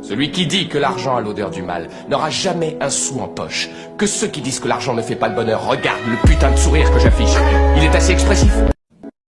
Celui qui dit que l'argent a l'odeur du mal n'aura jamais un sou en poche. Que ceux qui disent que l'argent ne fait pas le bonheur regardent le putain de sourire que j'affiche. Il est assez expressif.